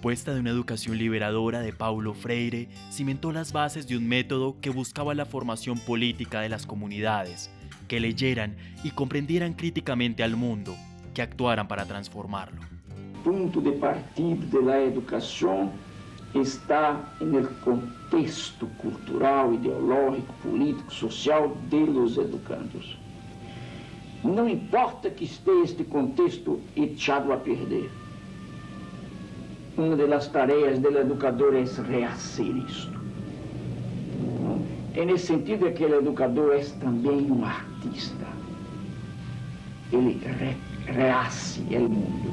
propuesta de una educación liberadora de Paulo Freire cimentó las bases de un método que buscaba la formación política de las comunidades, que leyeran y comprendieran críticamente al mundo, que actuaran para transformarlo. Punto de partida de la educación está en el contexto cultural, ideológico, político, social de los educandos. No importa que esté este contexto echado a perder. Una de las tareas del educador es rehacer esto. En ese sentido es que el educador es también un artista. Él re, rehace el mundo.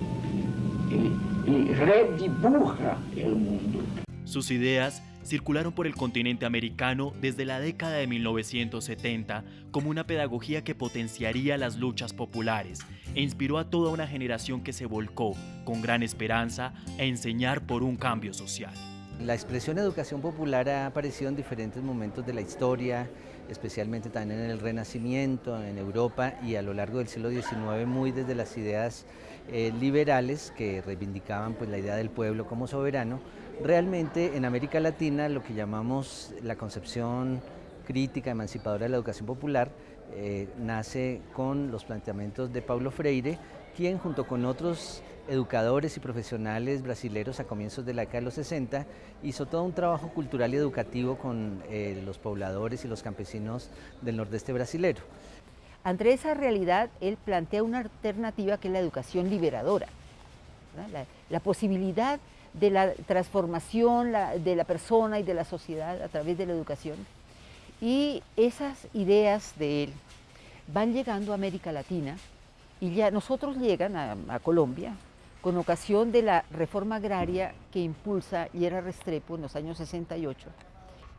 Él, él redibuja el mundo. Sus ideas circularon por el continente americano desde la década de 1970 como una pedagogía que potenciaría las luchas populares e inspiró a toda una generación que se volcó con gran esperanza a enseñar por un cambio social. La expresión educación popular ha aparecido en diferentes momentos de la historia, especialmente también en el Renacimiento, en Europa y a lo largo del siglo XIX, muy desde las ideas eh, liberales que reivindicaban pues, la idea del pueblo como soberano, Realmente en América Latina lo que llamamos la concepción crítica emancipadora de la educación popular eh, nace con los planteamientos de Paulo Freire, quien junto con otros educadores y profesionales brasileños a comienzos de la década de los 60 hizo todo un trabajo cultural y educativo con eh, los pobladores y los campesinos del nordeste brasilero. Ante esa realidad, él plantea una alternativa que es la educación liberadora, la posibilidad de la transformación de la persona y de la sociedad a través de la educación. Y esas ideas de él van llegando a América Latina y ya nosotros llegan a, Colombia con ocasión de la reforma agraria que impulsa Yera Restrepo en los años 68.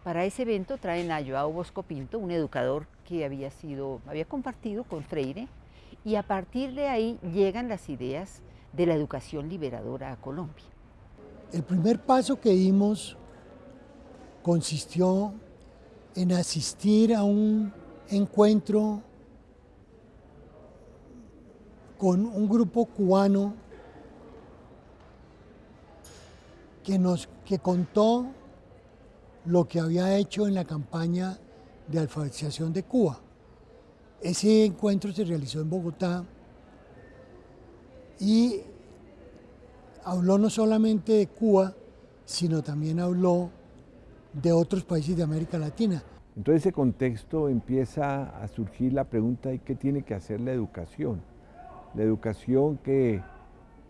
Para ese evento traen a Joao Bosco Pinto, un educador que había, sido, había compartido con Freire, y a partir de ahí llegan las ideas de la educación liberadora a Colombia. El primer paso que dimos consistió en asistir a un encuentro con un grupo cubano que nos que contó lo que había hecho en la campaña de alfabetización de Cuba. Ese encuentro se realizó en Bogotá y habló no solamente de Cuba, sino también habló de otros países de América Latina. En todo ese contexto empieza a surgir la pregunta de qué tiene que hacer la educación. La educación que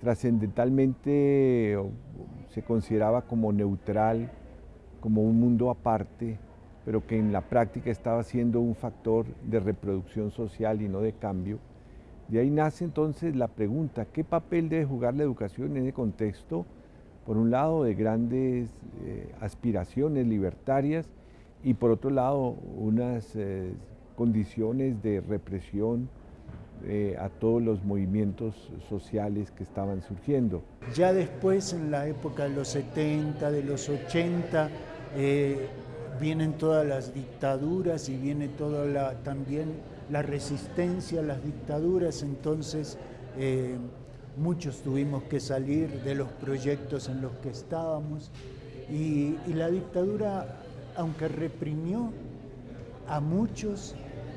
trascendentalmente se consideraba como neutral, como un mundo aparte, pero que en la práctica estaba siendo un factor de reproducción social y no de cambio. De ahí nace entonces la pregunta, ¿qué papel debe jugar la educación en ese contexto? Por un lado, de grandes eh, aspiraciones libertarias y por otro lado, unas eh, condiciones de represión eh, a todos los movimientos sociales que estaban surgiendo. Ya después, en la época de los 70, de los 80, vienen todas las dictaduras y viene toda la, también la resistencia las dictaduras, entonces eh, muchos tuvimos que salir de los proyectos en los que estábamos y, la dictadura, aunque reprimió a muchos,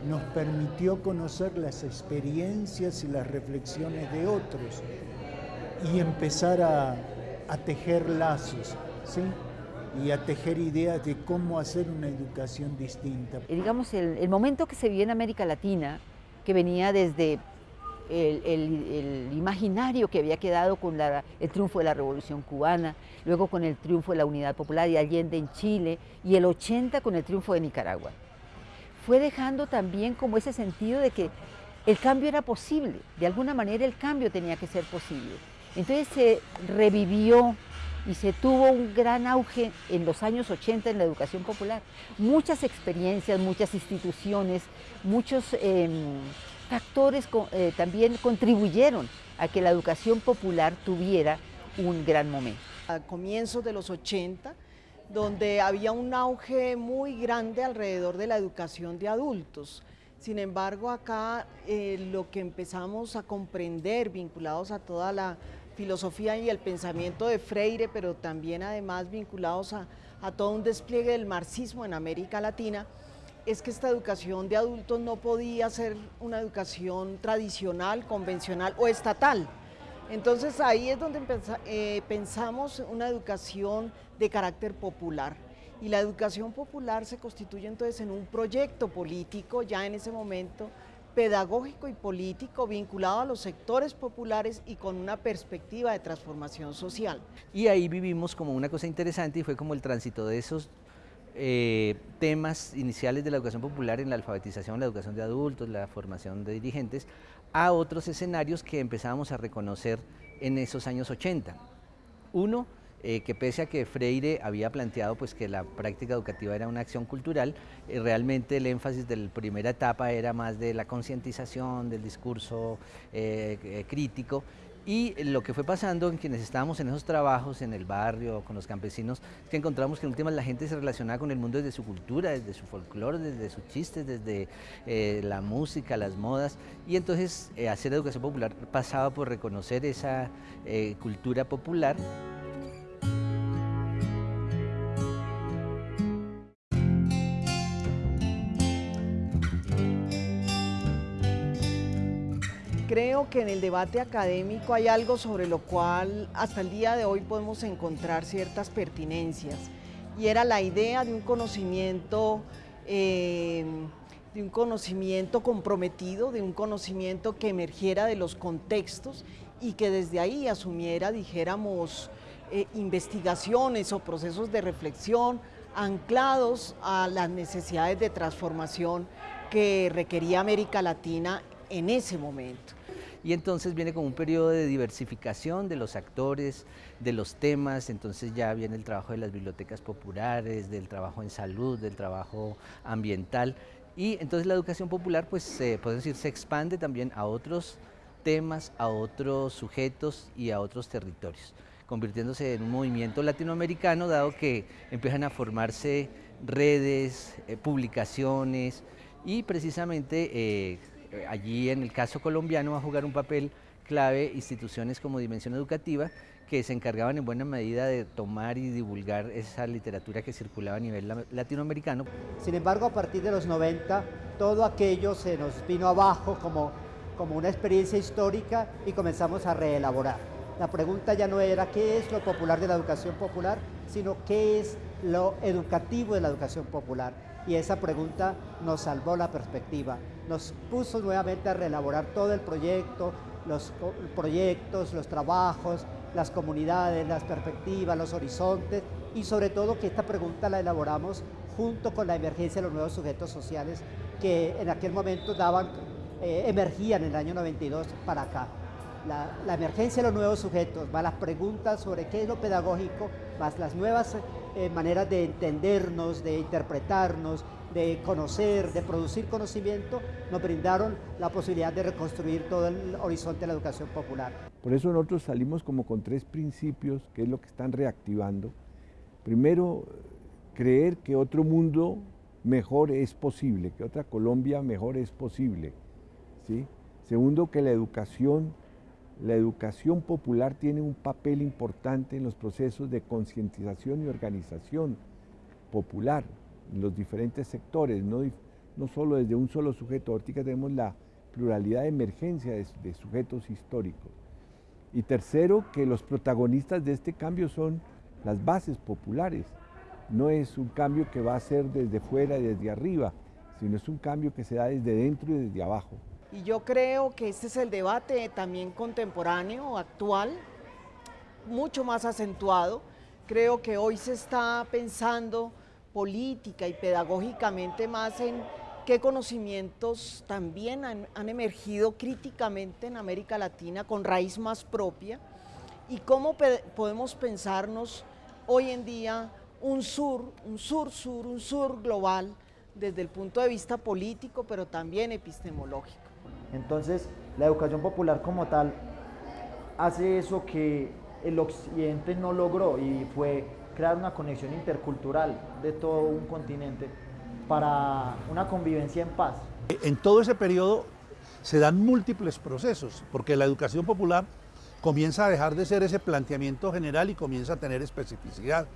nos permitió conocer las experiencias y las reflexiones de otros y empezar a, a tejer lazos. ¿sí? Y a tejer ideas de cómo hacer una educación distinta. digamos, el, momento que se vio en América Latina, que venía desde el, imaginario que había quedado con el triunfo de la Revolución Cubana, luego con el triunfo de la Unidad Popular y Allende en Chile, y el 80 con el triunfo de Nicaragua. Fue dejando también como ese sentido de que el cambio era posible, de alguna manera el cambio tenía que ser posible. Entonces se revivió y se tuvo un gran auge en los años 80 en la educación popular. Muchas experiencias, muchas instituciones, muchos em, factores eh, también contribuyeron a que la educación popular tuviera un gran momento. A comienzos de los 80, donde había un auge muy grande alrededor de la educación de adultos. Sin embargo, acá eh, lo que empezamos a comprender, vinculados a toda la filosofía y el pensamiento de Freire, pero también además vinculados a, a todo un despliegue del marxismo en América Latina, es que esta educación de adultos no podía ser una educación tradicional, convencional o estatal. Entonces ahí es donde eh, pensamos una educación de carácter popular. Y la educación popular se constituye entonces en un proyecto político ya en ese momento pedagógico y político vinculado a los sectores populares y con una perspectiva de transformación social. Y ahí vivimos como una cosa interesante y fue como el tránsito de esos eh, temas iniciales de la educación popular en la alfabetización, la educación de adultos, la formación de dirigentes, a otros escenarios que empezábamos a reconocer en esos años 80. Uno, eh, que pese a que Freire había planteado pues, que la práctica educativa era una acción cultural, eh, realmente el énfasis de la primera etapa era más de la concientización, del discurso eh, crítico, y lo que fue pasando en quienes estábamos en esos trabajos, en el barrio, con los campesinos, es que encontramos que en últimas la gente se relacionaba con el mundo desde su cultura, desde su folclore, desde sus chistes, desde la música, las modas. Y entonces hacer educación popular pasaba por reconocer esa cultura popular. Que en el debate académico hay algo sobre lo cual hasta el día de hoy podemos encontrar ciertas pertinencias y era la idea de un conocimiento eh, de un conocimiento comprometido, de un conocimiento que emergiera de los contextos y que desde ahí asumiera, dijéramos, eh, investigaciones o procesos de reflexión anclados a las necesidades de transformación que requería América Latina en ese momento y entonces viene como un periodo de diversificación de los actores, de los temas, entonces ya viene el trabajo de las bibliotecas populares, del trabajo en salud, del trabajo ambiental. Y entonces la educación popular pues se puede decir se expande también a otros temas, a otros sujetos y a otros territorios convirtiéndose en un movimiento latinoamericano, dado que empiezan a formarse redes, eh, publicaciones. Y precisamente eh, eh, allí en el caso colombiano va a jugar un papel clave instituciones como Dimensión Educativa que se encargaban en buena medida de tomar y divulgar esa literatura que circulaba a nivel latinoamericano. Sin embargo, a partir de los 90, todo aquello se nos vino abajo como, como una experiencia histórica y comenzamos a reelaborar. La pregunta ya no era qué es lo popular de la educación popular, sino qué es lo educativo de la educación popular. Y esa pregunta nos salvó la perspectiva nos puso nuevamente a reelaborar todo el proyecto, los proyectos, los trabajos, las comunidades, las perspectivas, los horizontes y sobre todo que esta pregunta la elaboramos junto con la emergencia de los nuevos sujetos sociales que en aquel momento daban, eh, emergían en el año 92 para acá. La, emergencia de los nuevos sujetos, más las preguntas sobre qué es lo pedagógico, más las nuevas eh, maneras de entendernos, de interpretarnos, de conocer, de producir conocimiento, nos brindaron la posibilidad de reconstruir todo el horizonte de la educación popular. Por eso nosotros salimos como con tres principios, que es lo que están reactivando. Primero, creer que otro mundo mejor es posible, que otra Colombia mejor es posible. ¿sí? Segundo, que la educación, la educación popular tiene un papel importante en los procesos de concientización y organización popular los diferentes sectores, no, no solo desde un solo sujeto. Ahorita tenemos la pluralidad de emergencia de, sujetos históricos. Y tercero, que los protagonistas de este cambio son las bases populares. No es un cambio que va a ser desde fuera y desde arriba, sino es un cambio que se da desde dentro y desde abajo. Y yo creo que este es el debate también contemporáneo, actual, mucho más acentuado. Creo que hoy se está pensando política y pedagógicamente más en qué conocimientos también han, emergido críticamente en América Latina con raíz más propia y cómo podemos pensarnos hoy en día un sur, un sur-sur, un sur global desde el punto de vista político, pero también epistemológico. Entonces, la educación popular como tal hace eso que el occidente no logró y fue crear una conexión intercultural de todo un continente para una convivencia en paz. En todo ese periodo se dan múltiples procesos, porque la educación popular comienza a dejar de ser ese planteamiento general y comienza a tener especificidad.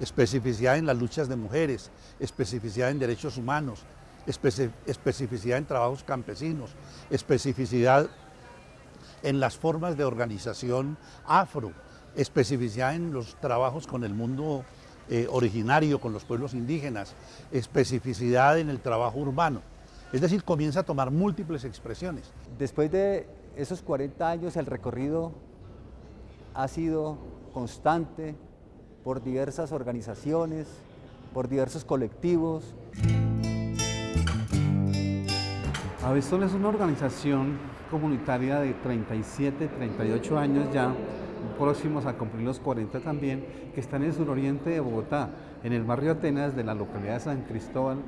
Especificidad en las luchas de mujeres, especificidad en derechos humanos, especificidad en trabajos campesinos, especificidad en las formas de organización afro, especificidad en los trabajos con el mundo eh, originario, con los pueblos indígenas, especificidad en el trabajo urbano. Es decir, comienza a tomar múltiples expresiones. Después de esos 40 años el recorrido ha sido constante por diversas organizaciones, por diversos colectivos. Avestol es una organización comunitaria de 37, 38 años ya, próximos a cumplir los 40 también, que está en el suroriente de Bogotá, en el barrio Atenas de la localidad de San Cristóbal,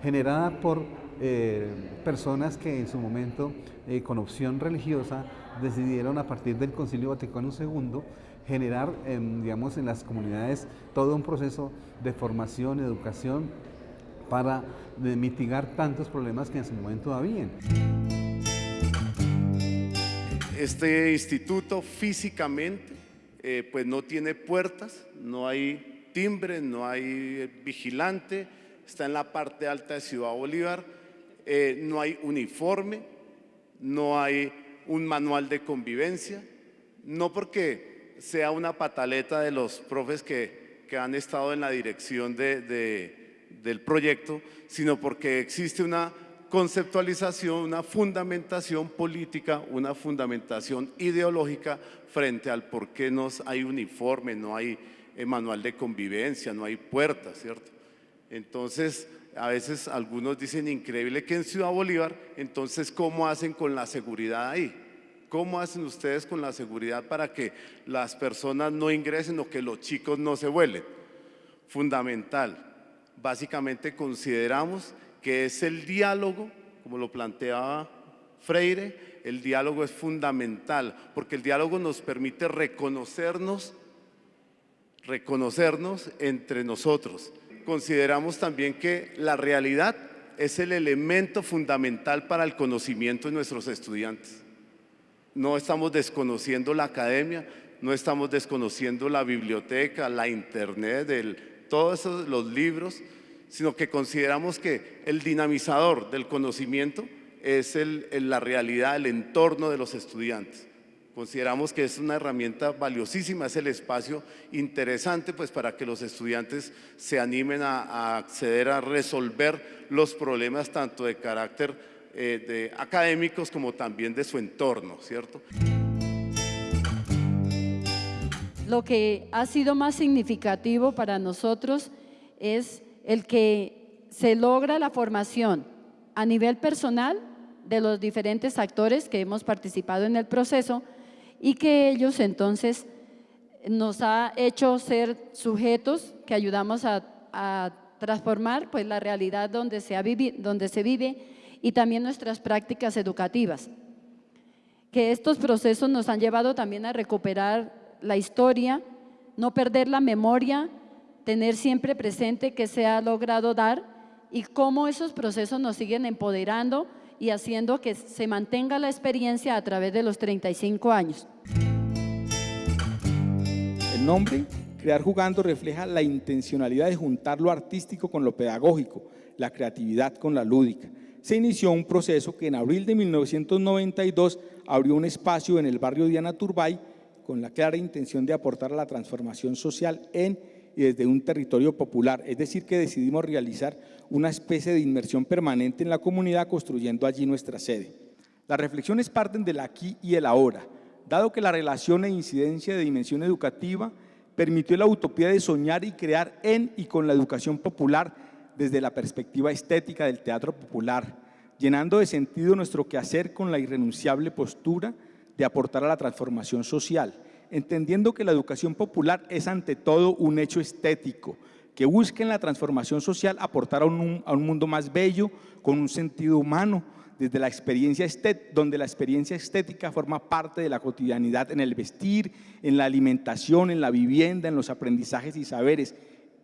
generada por eh, personas que en su momento, eh, con opción religiosa, decidieron a partir del Concilio Vaticano II generar, digamos, en las comunidades todo un proceso de formación, educación, para mitigar tantos problemas que en su momento habían. Este instituto físicamente eh, pues no tiene puertas, no hay timbre, no hay vigilante, está en la parte alta de Ciudad Bolívar, eh, no hay uniforme, no hay un manual de convivencia, no porque sea una pataleta de los profes que, han estado en la dirección del proyecto, sino porque existe una conceptualización, una fundamentación política, una fundamentación ideológica frente al por qué no hay uniforme, no hay eh, manual de convivencia, no hay puertas, ¿cierto? Entonces, a veces algunos dicen increíble que en Ciudad Bolívar, entonces ¿cómo hacen con la seguridad ahí? ¿Cómo hacen ustedes con la seguridad para que las personas no ingresen o que los chicos no se vuelen? Fundamental. Básicamente consideramos que es el diálogo, como lo planteaba Freire, el diálogo es fundamental, porque el diálogo nos permite reconocernos, reconocernos entre nosotros consideramos también que la realidad es el elemento fundamental para el conocimiento de nuestros estudiantes. No estamos desconociendo la academia, no estamos desconociendo la biblioteca, la internet, todos los libros, sino que consideramos que el dinamizador del conocimiento es la realidad, el entorno de los estudiantes. Consideramos que es una herramienta valiosísima, es el espacio interesante pues, para que los estudiantes se animen a, acceder a resolver los problemas tanto de carácter eh, académicos como también de su entorno, ¿cierto? Lo que ha sido más significativo para nosotros es el que se logra la formación a nivel personal de los diferentes actores que hemos participado en el proceso, y que ellos entonces nos ha hecho ser sujetos que ayudamos a, transformar pues, la realidad donde se, donde se vive y también nuestras prácticas educativas. Que estos procesos nos han llevado también a recuperar la historia, no perder la memoria, tener siempre presente que se ha logrado dar y cómo esos procesos nos siguen empoderando y haciendo que se mantenga la experiencia a través de los 35 años. El nombre, Crear Jugando, refleja la intencionalidad de juntar lo artístico con lo pedagógico, la creatividad con la lúdica. Se inició un proceso que en abril de 1992 abrió un espacio en el barrio Diana Turbay con la clara intención de aportar a la transformación social en y desde un territorio popular, es decir, que decidimos realizar una especie de inmersión permanente en la comunidad construyendo allí nuestra sede. Las reflexiones parten del aquí y el ahora, dado que la relación e incidencia de dimensión educativa permitió la utopía de soñar y crear en y con la educación popular desde la perspectiva estética del teatro popular, llenando de sentido nuestro quehacer con la irrenunciable postura de aportar a la transformación social, entendiendo que la educación popular es ante todo un hecho estético, que busca en la transformación social aportar a un, mundo más bello, con un sentido humano, desde la experiencia donde la experiencia estética forma parte de la cotidianidad en el vestir, en la alimentación, en la vivienda, en los aprendizajes y saberes,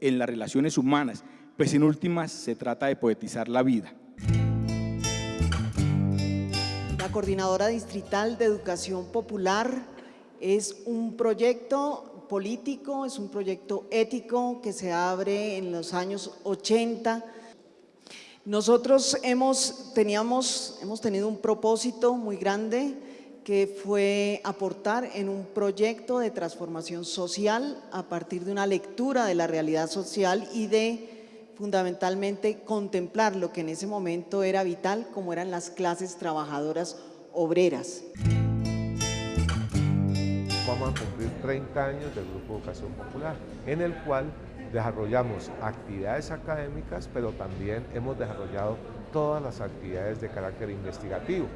en las relaciones humanas, pues en últimas se trata de poetizar la vida. Coordinadora Distrital de Educación Popular Es un proyecto político, es un proyecto ético que se abre en los años 80. Nosotros hemos, teníamos, hemos tenido un propósito muy grande que fue aportar en un proyecto de transformación social a partir de una lectura de la realidad social y de fundamentalmente contemplar lo que en ese momento era vital como eran las clases trabajadoras obreras. Vamos a cumplir 30 años del Grupo Educación Popular, en el cual desarrollamos actividades académicas, pero también hemos desarrollado todas las actividades de carácter investigativo.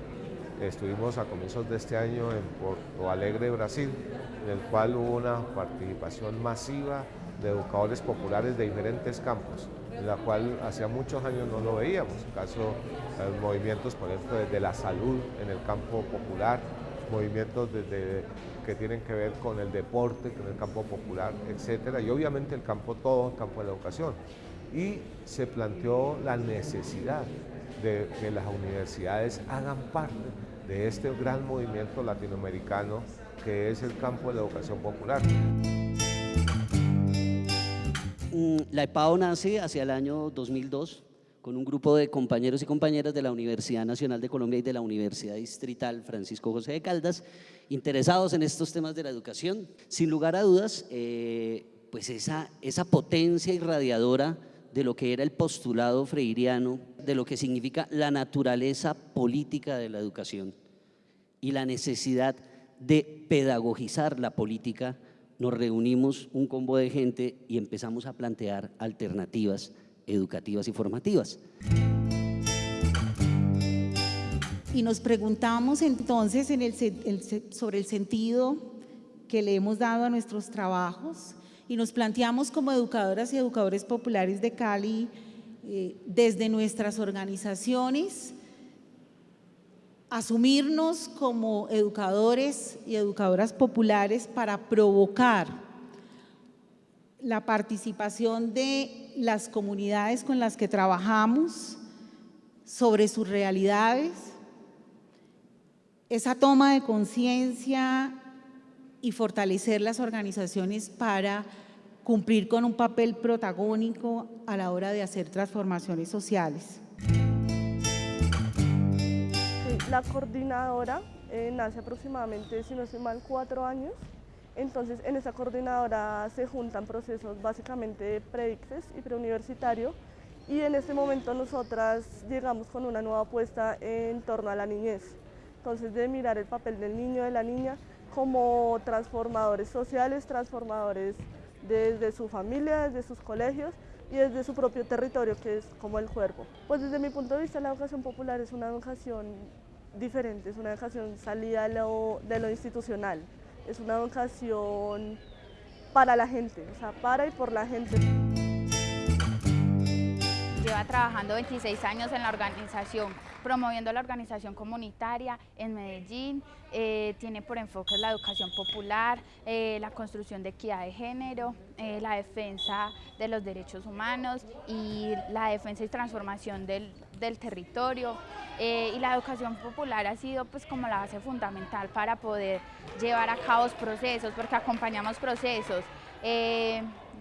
Estuvimos a comienzos de este año en Porto Alegre, Brasil, en el cual hubo una participación masiva de educadores populares de diferentes campos, la cual hacía muchos años no lo veíamos. caso, eh, movimientos, por ejemplo, desde la salud en el campo popular, movimientos desde, que tienen que ver con el deporte, con el campo popular, etcétera, y obviamente el campo todo, el campo de la educación. Y se planteó la necesidad de que las universidades hagan parte de este gran movimiento latinoamericano que es el campo de la educación popular. Mm, la EPAO nace hacia el año 2002 con un grupo de compañeros y compañeras de la Universidad Nacional de Colombia y de la Universidad Distrital Francisco José de Caldas, interesados en estos temas de la educación. Sin lugar a dudas, eh, pues esa, esa potencia irradiadora de lo que era el postulado freiriano, de lo que significa la naturaleza política de la educación y la necesidad de pedagogizar la política, nos reunimos un combo de gente y empezamos a plantear alternativas educativas y formativas. Y nos preguntamos entonces sobre el sentido que le hemos dado a nuestros trabajos y nos planteamos como educadoras y educadores populares de Cali eh, desde nuestras organizaciones asumirnos como educadores y educadoras populares para provocar la participación de las comunidades con las que trabajamos sobre sus realidades, esa toma de conciencia y fortalecer las organizaciones para cumplir con un papel protagónico a la hora de hacer transformaciones sociales. La coordinadora eh, nace aproximadamente, si no estoy mal, cuatro años. Entonces, en esa coordinadora se juntan procesos básicamente predictes y preuniversitario y en este momento nosotras llegamos con una nueva apuesta en torno a la niñez. Entonces, de mirar el papel del niño, de la niña, como transformadores sociales, transformadores desde su familia, desde sus colegios y desde su propio territorio, que es como el cuerpo. Pues desde mi punto de vista la educación popular es una educación diferente, es una educación salida de lo, institucional, es una educación para la gente, o sea, para y por la gente. Lleva trabajando 26 años en la organización, promoviendo la organización comunitaria en Medellín. Eh, tiene por enfoque la educación popular, eh, la construcción de equidad de género, eh, la defensa de los derechos humanos y la defensa y transformación del, del territorio. y la educación popular ha sido pues como la base fundamental para poder llevar a cabo procesos, porque acompañamos procesos.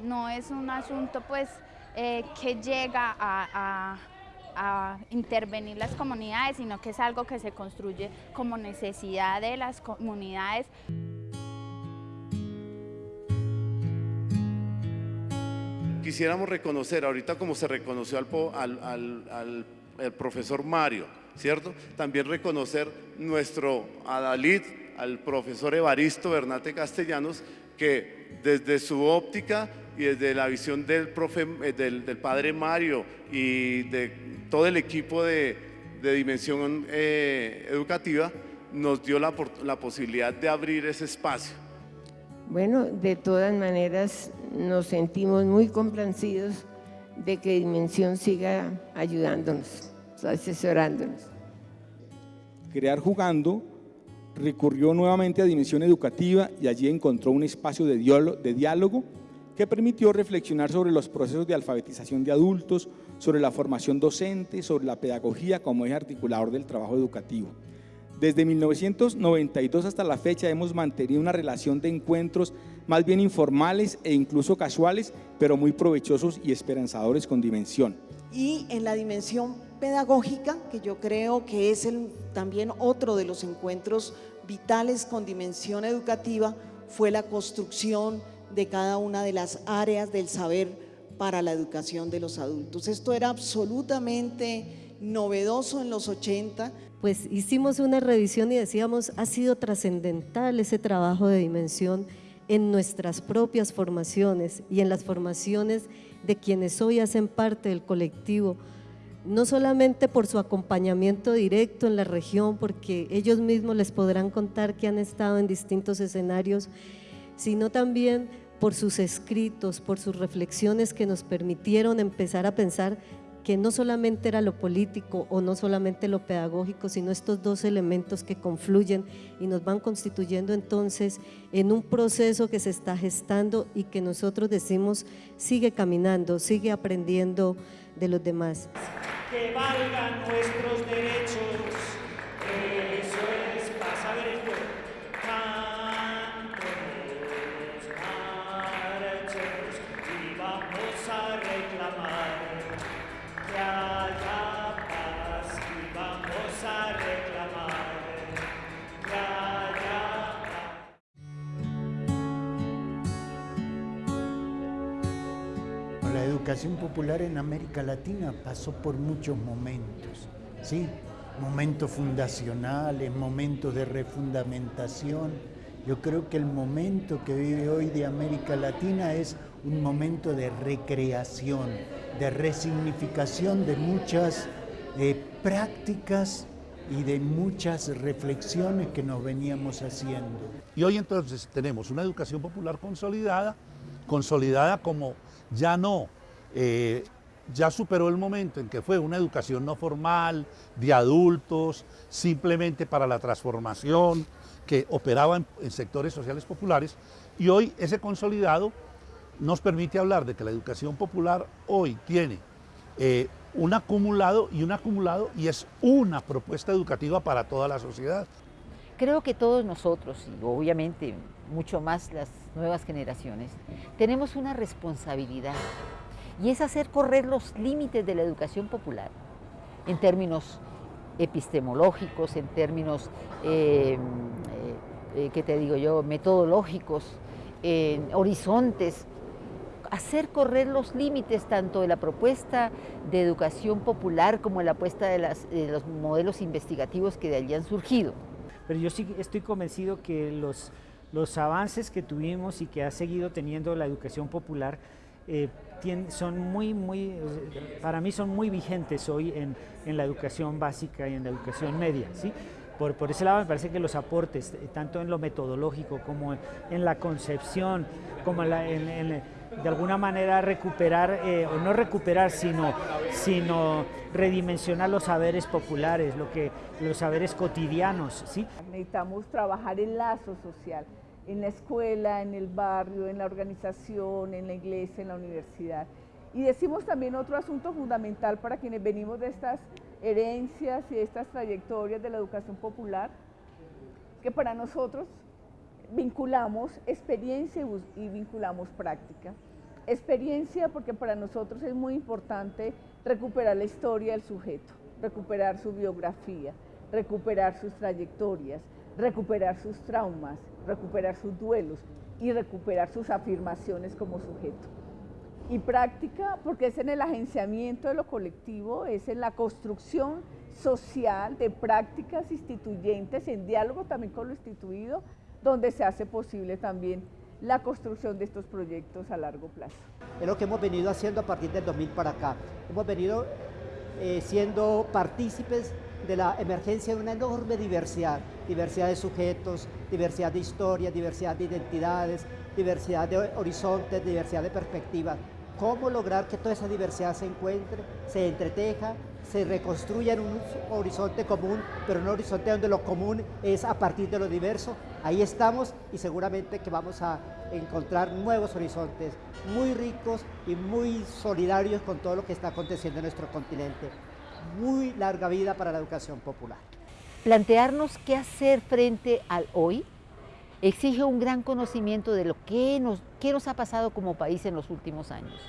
no es un asunto pues eh, que llega a, intervenir las comunidades, sino que es algo que se construye como necesidad de las comunidades. Quisiéramos reconocer, ahorita como se reconoció al, profesor Mario, ¿cierto? También reconocer nuestro Adalid, al profesor Evaristo Bernate Castellanos, que desde su óptica y desde la visión del, profe, eh, del, padre Mario y de todo el equipo de, dimensión eh, educativa, nos dio la, la posibilidad de abrir ese espacio. Bueno, de todas maneras nos sentimos muy complacidos de que Dimensión siga ayudándonos, asesorándonos. Crear jugando recurrió nuevamente a Dimensión Educativa y allí encontró un espacio de diálogo que permitió reflexionar sobre los procesos de alfabetización de adultos, sobre la formación docente, sobre la pedagogía como eje articulador del trabajo educativo. Desde 1992 hasta la fecha hemos mantenido una relación de encuentros más bien informales e incluso casuales, pero muy provechosos y esperanzadores con dimensión. Y en la dimensión pedagógica, que yo creo que es el, también otro de los encuentros vitales con dimensión educativa, fue la construcción de cada una de las áreas del saber para la educación de los adultos. Esto era absolutamente novedoso en los 80. Pues hicimos una revisión y decíamos, ha sido trascendental ese trabajo de dimensión en nuestras propias formaciones y en las formaciones de quienes hoy hacen parte del colectivo, no solamente por su acompañamiento directo en la región, porque ellos mismos les podrán contar que han estado en distintos escenarios, sino también por sus escritos, por sus reflexiones que nos permitieron empezar a pensar que no solamente era lo político o no solamente lo pedagógico, sino estos dos elementos que confluyen y nos van constituyendo entonces en un proceso que se está gestando y que nosotros decimos sigue caminando, sigue aprendiendo de los demás. Que valgan nuestros derechos educación popular en América Latina pasó por muchos momentos, ¿sí? momentos fundacionales, momentos de refundamentación. Yo creo que el momento que vive hoy de América Latina es un momento de recreación, de resignificación de muchas eh, prácticas y de muchas reflexiones que nos veníamos haciendo. Y hoy entonces tenemos una educación popular consolidada, consolidada como ya no eh, ya superó el momento en que fue una educación no formal, de adultos, simplemente para la transformación, que operaba en, sectores sociales populares, y hoy ese consolidado nos permite hablar de que la educación popular hoy tiene eh, un acumulado y un acumulado y es una propuesta educativa para toda la sociedad. Creo que todos nosotros, y obviamente mucho más las nuevas generaciones, tenemos una responsabilidad y es hacer correr los límites de la educación popular en términos epistemológicos, en términos, eh, eh, ¿qué te digo yo?, metodológicos, horizontes, hacer correr los límites tanto de la propuesta de educación popular como de la apuesta de, de los modelos investigativos que de allí han surgido. Pero yo sí estoy convencido que los, los avances que tuvimos y que ha seguido teniendo la educación popular eh, son muy, muy, para mí son muy vigentes hoy en, en, la educación básica y en la educación media. ¿sí? Por, por, ese lado me parece que los aportes, eh, tanto en lo metodológico como en, la concepción, como en, de alguna manera recuperar, eh, o no recuperar, sino, sino redimensionar los saberes populares, lo que, los saberes cotidianos. ¿sí? Necesitamos trabajar el lazo social en la escuela, en el barrio, en la organización, en la iglesia, en la universidad. Y decimos también otro asunto fundamental para quienes venimos de estas herencias y de estas trayectorias de la educación popular, que para nosotros vinculamos experiencia y vinculamos práctica. Experiencia porque para nosotros es muy importante recuperar la historia del sujeto, recuperar su biografía, recuperar sus trayectorias, recuperar sus traumas, recuperar sus duelos y recuperar sus afirmaciones como sujeto. Y práctica, porque es en el agenciamiento de lo colectivo, es en la construcción social de prácticas instituyentes, en diálogo también con lo instituido, donde se hace posible también la construcción de estos proyectos a largo plazo. Es lo que hemos venido haciendo a partir del 2000 para acá. Hemos venido eh, siendo partícipes de la emergencia de una enorme diversidad, diversidad de sujetos, diversidad de historias, diversidad de identidades, diversidad de horizontes, diversidad de perspectivas. ¿Cómo lograr que toda esa diversidad se encuentre, se entreteja, se reconstruya en un horizonte común, pero un horizonte donde lo común es a partir de lo diverso? Ahí estamos y seguramente que vamos a encontrar nuevos horizontes muy ricos y muy solidarios con todo lo que está aconteciendo en nuestro continente muy larga vida para la educación popular. plantearnos qué hacer frente al hoy exige un gran conocimiento de lo que nos, qué nos ha pasado como país en los últimos años.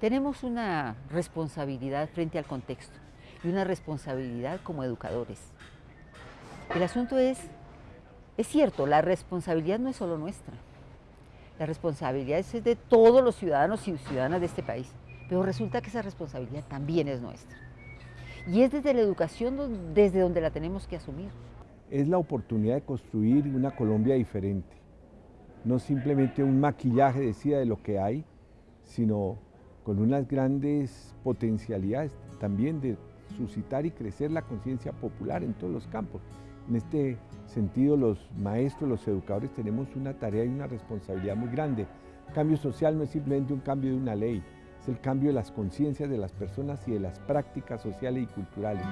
Tenemos una responsabilidad frente al contexto y una responsabilidad como educadores. El asunto es, es cierto, la responsabilidad no es solo nuestra, la responsabilidad es de todos los ciudadanos y ciudadanas de este país, pero resulta que esa responsabilidad también es nuestra. Y es desde la educación desde donde la tenemos que asumir. Es la oportunidad de construir una Colombia diferente, no simplemente un maquillaje, decía, de lo que hay, sino con unas grandes potencialidades también de suscitar y crecer la conciencia popular en todos los campos. En este sentido, los maestros, los educadores tenemos una tarea y una responsabilidad muy grande. Cambio social no es simplemente un cambio de una ley, es el cambio de las conciencias de las personas y de las prácticas sociales y culturales.